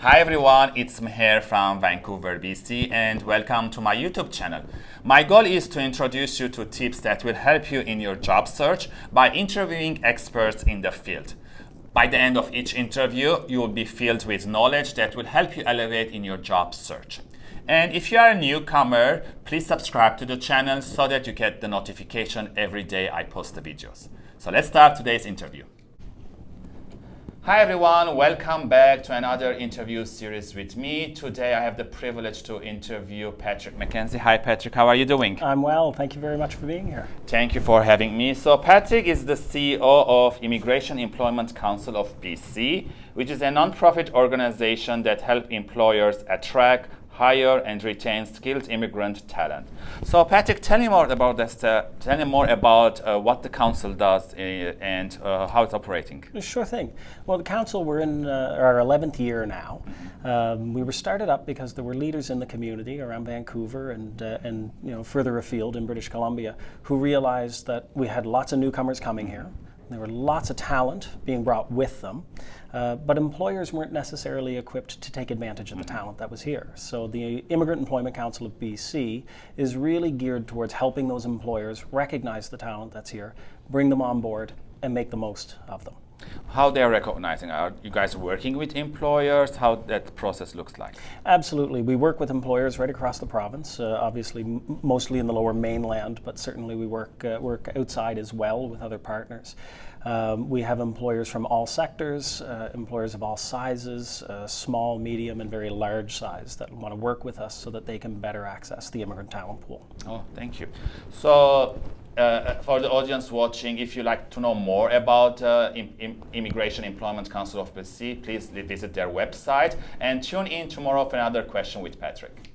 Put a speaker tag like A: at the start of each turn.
A: Hi everyone, it's Meher from Vancouver, BC, and welcome to my YouTube channel. My goal is to introduce you to tips that will help you in your job search by interviewing experts in the field. By the end of each interview, you will be filled with knowledge that will help you elevate in your job search. And if you are a newcomer, please subscribe to the channel so that you get the notification every day I post the videos. So let's start today's interview. Hi everyone, welcome back to another interview series with me. Today I have the privilege to interview Patrick McKenzie. Hi Patrick, how are you doing?
B: I'm well, thank you very much for being here.
A: Thank you for having me. So Patrick is the CEO of Immigration Employment Council of BC, which is a non-profit organization that helps employers attract, hire and retain skilled immigrant talent. So Patrick, tell me more about this. Uh, tell me more about uh, what the council does uh, and uh, how it's operating.
B: Sure thing. Well, the council we're in uh, our 11th year now. Um, we were started up because there were leaders in the community around Vancouver and uh, and you know further afield in British Columbia who realized that we had lots of newcomers coming here. There were lots of talent being brought with them. Uh, but employers weren't necessarily equipped to take advantage of the talent that was here. So the Immigrant Employment Council of BC is really geared towards helping those employers recognize the talent that's here, bring them on board, and make the most of them.
A: How they're recognizing? Are you guys working with employers? How that process looks like?
B: Absolutely. We work with employers right across the province, uh, obviously mostly in the lower mainland, but certainly we work, uh, work outside as well with other partners. Um, we have employers from all sectors, uh, employers of all sizes, uh, small, medium, and very large size that want to work with us so that they can better access the immigrant talent pool.
A: Oh, thank you. So, uh, for the audience watching, if you like to know more about uh, Immigration Employment Council of BC, please visit their website and tune in tomorrow for another question with Patrick.